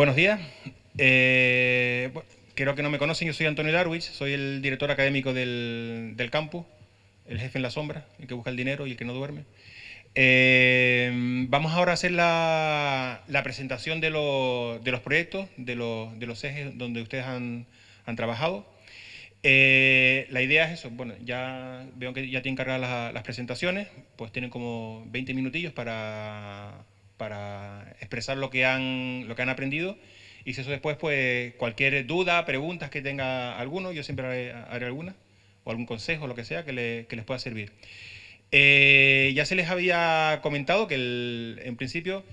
Buenos días. Eh, creo que no me conocen, yo soy Antonio Darwich, soy el director académico del, campus, el jefe en la sombra, el que busca el dinero y el que no duerme. Eh, vamos ahora a hacer la, presentación de, los proyectos, de los, ejes donde ustedes han, trabajado. Eh, la idea es eso, bueno, ya veo que ya tienen cargadas las, presentaciones, pues tienen como 20 minutillos para, para expresar lo que, han, lo que han aprendido y si eso después, pues cualquier duda, preguntas que tenga alguno, yo siempre haré, alguna, o algún consejo, lo que sea, que, les pueda servir. Eh, ya se les había comentado que en principio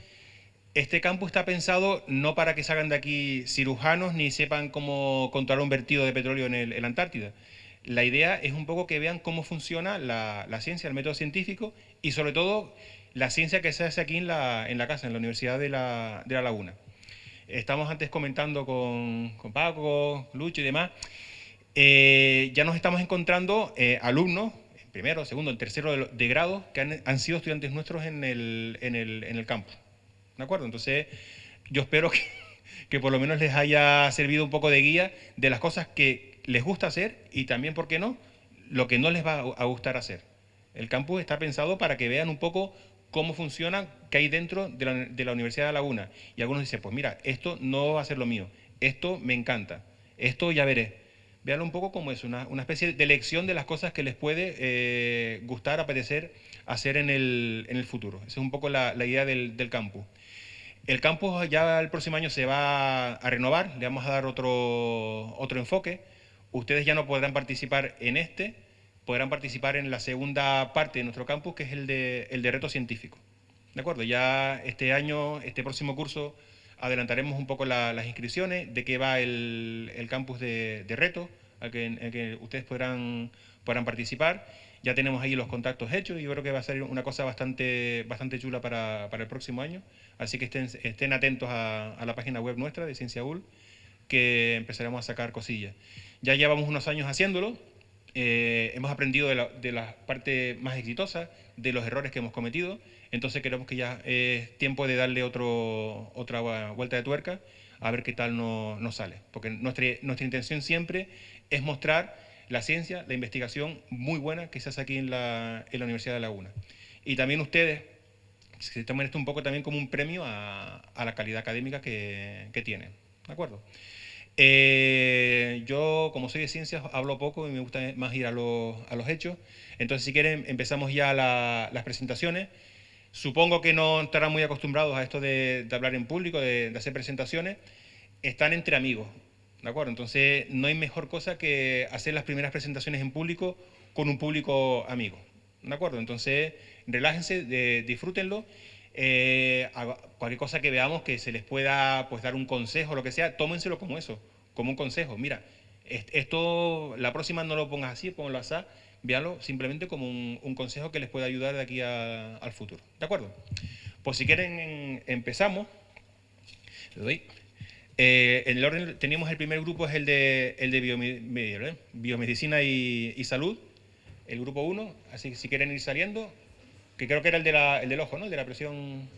este campus está pensado no para que salgan de aquí cirujanos ni sepan cómo controlar un vertido de petróleo en, la Antártida. La idea es un poco que vean cómo funciona la, ciencia, el método científico y sobre todo la ciencia que se hace aquí en la, en la casa, en la Universidad de la, de la Laguna. Estamos antes comentando con, con Paco, Lucho y demás. Eh, ya nos estamos encontrando eh, alumnos, primero, segundo, tercero de, grado, que han, sido estudiantes nuestros en el, en el, en el campus. ¿De acuerdo? Entonces, yo espero que, que por lo menos les haya servido un poco de guía de las cosas que les gusta hacer y también, ¿por qué no?, lo que no les va a gustar hacer. El campus está pensado para que vean un poco cómo funciona, qué hay dentro de la, Universidad de Laguna. Y algunos dicen, pues mira, esto no va a ser lo mío, esto me encanta, esto ya veré. Veanlo un poco como es, una, especie de lección de las cosas que les puede eh, gustar, apetecer hacer en el, futuro. Esa es un poco la, idea del, campus. El campus ya el próximo año se va a renovar, le vamos a dar otro, otro enfoque. Ustedes ya no podrán participar en este, podrán participar en la segunda parte de nuestro campus, que es el de, el de reto científico. ¿De acuerdo? Ya este año, este próximo curso, adelantaremos un poco las inscripciones, de qué va el, campus de, reto, al que, ustedes podrán, podrán participar. Ya tenemos ahí los contactos hechos y yo creo que va a ser una cosa bastante, bastante chula para, el próximo año. Así que estén, estén atentos a, la página web nuestra de Ciencia UL, que empezaremos a sacar cosillas. Ya llevamos unos años haciéndolo, eh, hemos aprendido de la, parte más exitosa, de los errores que hemos cometido, entonces creemos que ya es tiempo de darle otro, otra vuelta de tuerca a ver qué tal nos no sale. Porque nuestra, nuestra intención siempre es mostrar la ciencia, la investigación muy buena que se hace aquí en la, en la Universidad de Laguna. Y también ustedes se toman esto un poco también como un premio a, a la calidad académica que, que tienen. ¿De acuerdo? Eh, yo, como soy de ciencias, hablo poco y me gusta más ir a, los, hechos. Entonces, si quieren, empezamos ya las presentaciones. Supongo que no estarán muy acostumbrados a esto de, hablar en público, de, hacer presentaciones. Están entre amigos, ¿de acuerdo? Entonces, no hay mejor cosa que hacer las primeras presentaciones en público con un público amigo, ¿de acuerdo? Entonces, relájense, disfrútenlo. Eh, cualquier cosa que veamos que se les pueda pues, dar un consejo, lo que sea, tómenselo como eso, como un consejo. Mira, esto la próxima no lo pongas así, ponlo así, véanlo simplemente como un, consejo que les pueda ayudar de aquí al futuro. ¿De acuerdo? Pues si quieren empezamos. Eh, en el orden teníamos el primer grupo es el de, el de biomedicina y, salud, el grupo 1, así que si quieren ir saliendo, que creo que era el, de el del ojo, ¿no? El de la presión